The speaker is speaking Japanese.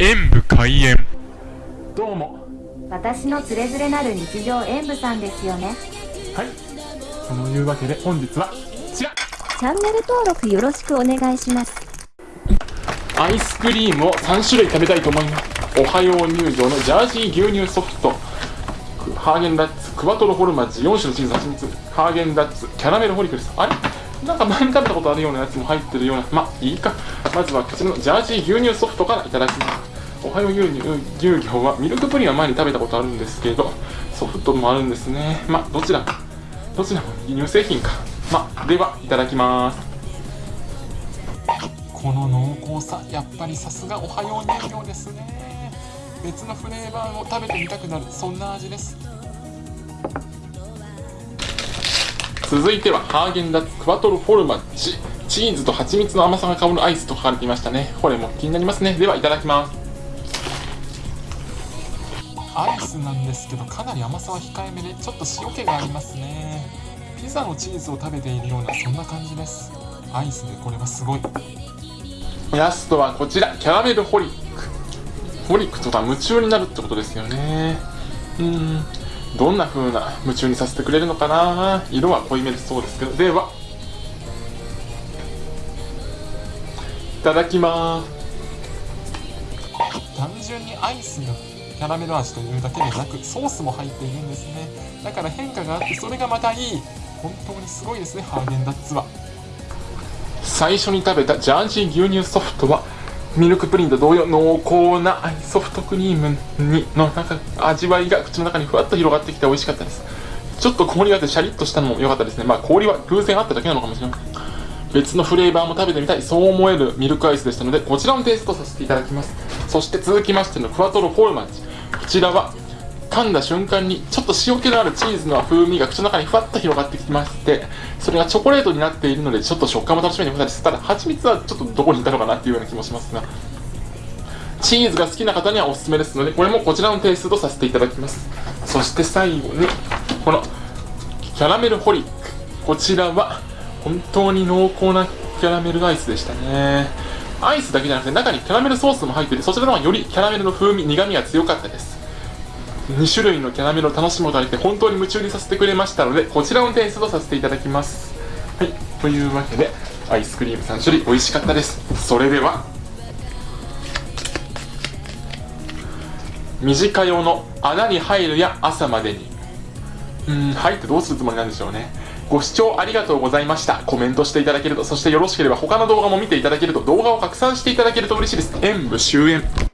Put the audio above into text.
演武開演。どうも。私のつれづれなる日常演舞さんですよね。はい。そのいうわけで本日はこちら。チャンネル登録よろしくお願いします。アイスクリームを3種類食べたいと思います。おはよう入場のジャージー牛乳ソフト。ハーゲンダッツクワトロホルマッチ4種のチーズ蜂蜜。ハーゲンダッツキャラメルホリクルス。あれ？なんか前に食べたことあるようなやつも入ってるような。まあいいか。まずはこちらのジャージー牛乳ソフトからいただきますおはよう牛乳牛乳はミルクプリンは前に食べたことあるんですけどソフトもあるんですね。まあどちらか。どちらも乳製品か。まあではいただきます。この濃厚さやっぱりさすがおはよう乳業ですね。別のフレーバーを食べてみたくなる。そんな味です。続いてはハーゲンダッツクワトロフォルマッチチーズと蜂蜜の甘さが香るアイスと書かれていましたね。これも気になりますね。ではいただきますアイスなんですけどかなり甘さは控えめでちょっと塩気がありますね。ピザのチーズを食べているようなそんな感じです。アイスでこれはすごい。ラストはこちら。キャラメルホリック。ホリックとか夢中になるってことですよね。うん。どんな風な夢中にさせてくれるのかな？色は濃いめでそうですけど。では。いただきます。単純にアイスがキャラメル味というだけでなくソースも入っているんですね。だから変化があってそれがまたいい本当にすごいですねハーゲンダッツは。最初に食べたジャージー牛乳ソフトはミルクプリンと同様濃厚なソフトクリームにのなんか味わいが口の中にふわっと広がってきて美味しかったです。ちょっと氷があってシャリッとしたのも良かったですね。まあ氷は偶然あっただけなのかもしれない別のフレーバーも食べてみたいそう思えるミルクアイスでしたのでこちらもテイストさせていただきます。そして続きましてのクワトロフォルマッチ。こちらは噛んだ瞬間にちょっと塩気のあるチーズの風味が口の中にふわっと広がってきましてそれがチョコレートになっているのでちょっと食感も楽しめてくださいただ蜂蜜はちょっとどこにいたのかなっていうような気もしますがチーズが好きな方にはおすすめですのでこれもこちらのテイストとさせていただきます。そして最後にこのキャラメルホリック。こちらは本当に濃厚なキャラメルアイスでしたね。アイスだけじゃなくて中にキャラメルソースも入っててそちらの方がよりキャラメルの風味苦味が強かったです。2種類のキャラメルを楽しむことができて本当に夢中にさせてくれましたのでこちらのテイストとさせていただきます。はいというわけでアイスクリーム3種類美味しかったです。それでは短用の穴に入るや朝までに。うん入ってどうするつもりなんでしょうね。ご視聴ありがとうございました。コメントしていただけるとそしてよろしければ他の動画も見ていただけると動画を拡散していただけると嬉しいです。演武終演